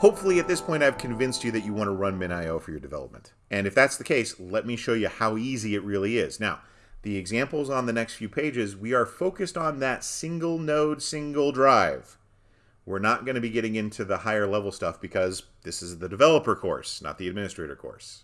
Hopefully at this point I've convinced you that you want to run MinIO for your development. And if that's the case, let me show you how easy it really is. Now, the examples on the next few pages, we are focused on that single node, single drive. We're not going to be getting into the higher level stuff because this is the developer course, not the administrator course.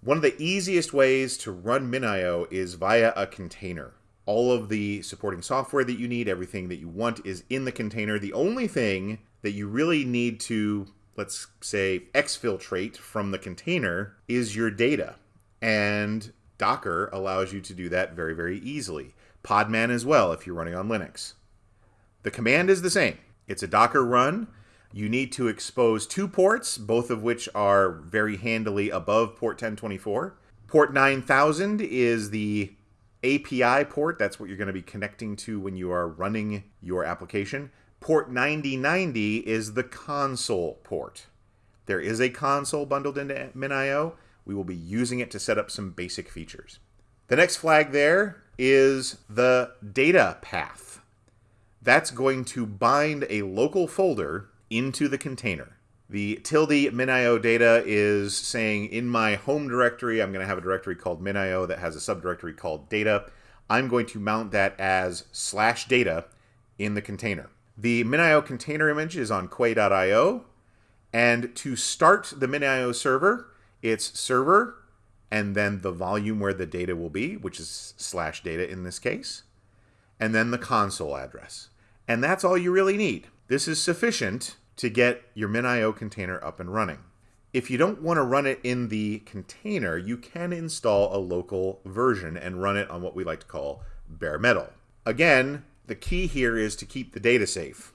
One of the easiest ways to run MinIO is via a container. All of the supporting software that you need, everything that you want is in the container. The only thing that you really need to, let's say, exfiltrate from the container is your data. And Docker allows you to do that very, very easily. Podman as well if you're running on Linux. The command is the same. It's a Docker run. You need to expose two ports, both of which are very handily above port 1024. Port 9000 is the API port. That's what you're going to be connecting to when you are running your application. Port 9090 is the console port. There is a console bundled into MinIO. We will be using it to set up some basic features. The next flag there is the data path that's going to bind a local folder into the container. The tilde minio data is saying in my home directory, I'm going to have a directory called minio that has a subdirectory called data. I'm going to mount that as slash data in the container. The minio container image is on quay.io. And to start the minio server, it's server and then the volume where the data will be, which is slash data in this case and then the console address. And that's all you really need. This is sufficient to get your MinIO container up and running. If you don't want to run it in the container, you can install a local version and run it on what we like to call bare metal. Again, the key here is to keep the data safe.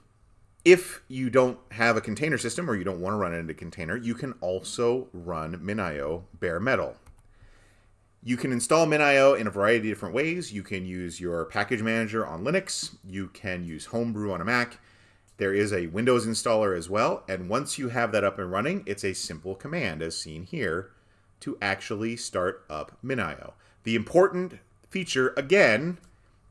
If you don't have a container system or you don't want to run it in a container, you can also run MinIO bare metal. You can install MinIO in a variety of different ways. You can use your package manager on Linux. You can use Homebrew on a Mac. There is a Windows installer as well. And once you have that up and running, it's a simple command, as seen here, to actually start up MinIO. The important feature, again,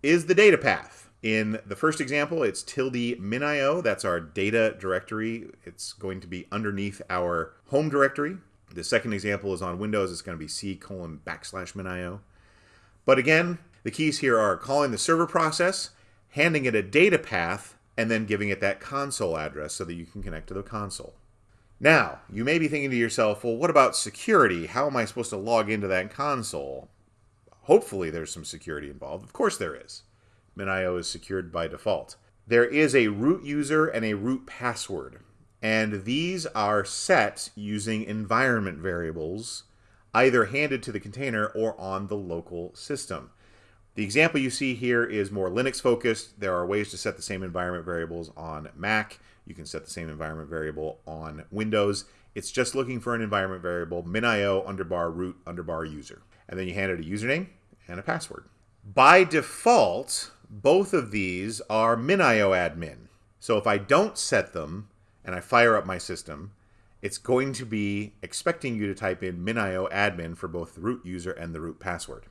is the data path. In the first example, it's tilde minio. That's our data directory. It's going to be underneath our home directory. The second example is on Windows. It's going to be C colon backslash minio. But again, the keys here are calling the server process, handing it a data path, and then giving it that console address so that you can connect to the console. Now, you may be thinking to yourself, well, what about security? How am I supposed to log into that console? Hopefully there's some security involved. Of course there is. MinIO is secured by default. There is a root user and a root password. And these are set using environment variables, either handed to the container or on the local system. The example you see here is more Linux focused. There are ways to set the same environment variables on Mac. You can set the same environment variable on Windows. It's just looking for an environment variable, minio underbar root underbar user. And then you hand it a username and a password. By default, both of these are minio admin. So if I don't set them, and I fire up my system, it's going to be expecting you to type in minio admin for both the root user and the root password.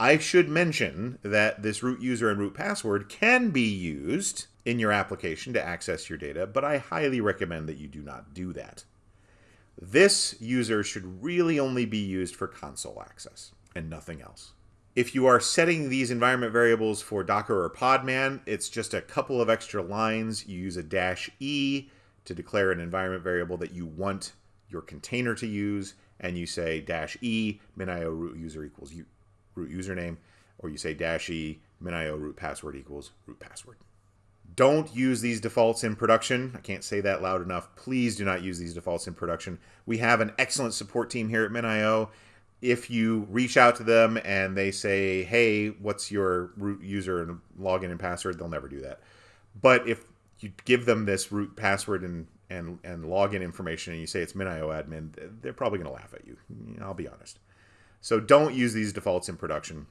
I should mention that this root user and root password can be used in your application to access your data, but I highly recommend that you do not do that. This user should really only be used for console access and nothing else. If you are setting these environment variables for Docker or Podman, it's just a couple of extra lines. You use a dash E to declare an environment variable that you want your container to use, and you say dash E minio root user equals root username, or you say dash E minio root password equals root password. Don't use these defaults in production. I can't say that loud enough. Please do not use these defaults in production. We have an excellent support team here at MinIO if you reach out to them and they say, hey, what's your root user and login and password, they'll never do that. But if you give them this root password and, and, and login information and you say it's MinIO admin, they're probably going to laugh at you. I'll be honest. So don't use these defaults in production.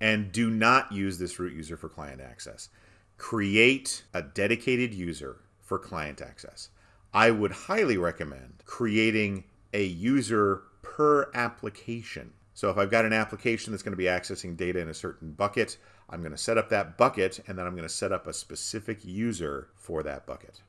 And do not use this root user for client access. Create a dedicated user for client access. I would highly recommend creating a user per application. So if I've got an application that's going to be accessing data in a certain bucket, I'm going to set up that bucket and then I'm going to set up a specific user for that bucket.